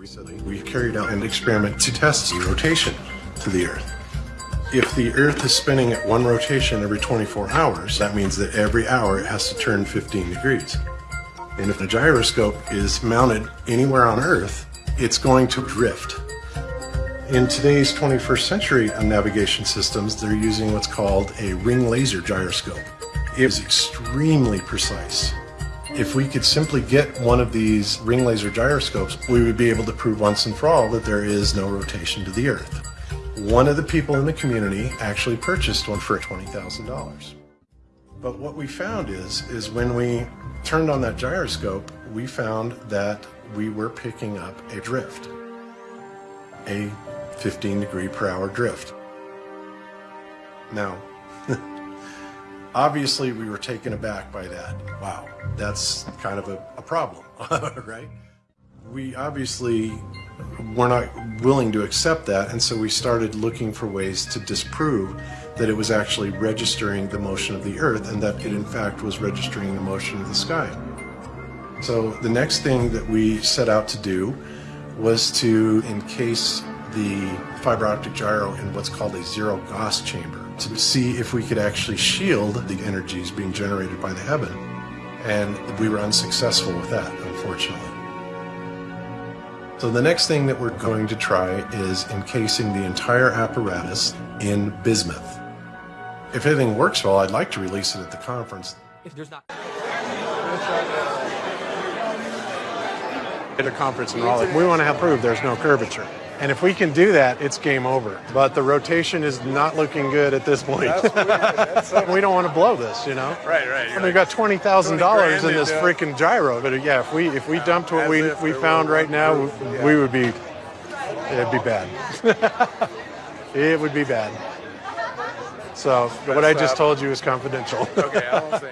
Recently, we carried out an experiment to test the rotation to the Earth. If the Earth is spinning at one rotation every 24 hours, that means that every hour it has to turn 15 degrees. And if the gyroscope is mounted anywhere on Earth, it's going to drift. In today's 21st century navigation systems, they're using what's called a ring laser gyroscope. It is extremely precise. If we could simply get one of these ring laser gyroscopes, we would be able to prove once and for all that there is no rotation to the Earth. One of the people in the community actually purchased one for $20,000. But what we found is, is when we turned on that gyroscope, we found that we were picking up a drift, a 15 degree per hour drift. Now, obviously we were taken aback by that. Wow, that's kind of a, a problem, right? We obviously were not willing to accept that, and so we started looking for ways to disprove that it was actually registering the motion of the Earth and that it in fact was registering the motion of the sky. So the next thing that we set out to do was to encase the fiber optic gyro in what's called a zero Gauss chamber to see if we could actually shield the energies being generated by the heaven. And we were unsuccessful with that, unfortunately. So the next thing that we're going to try is encasing the entire apparatus in bismuth. If everything works well, I'd like to release it at the conference. If there's not. At a conference in Raleigh, we want to have proof there's no curvature. And if we can do that, it's game over. But the rotation is not looking good at this point. we don't want to blow this, you know. Right, right. And we got twenty thousand dollars in this freaking gyro. But uh, yeah, if we if we dumped what we we found right now, we would be it'd be bad. it would be bad. So what I just told you is confidential. Okay, I.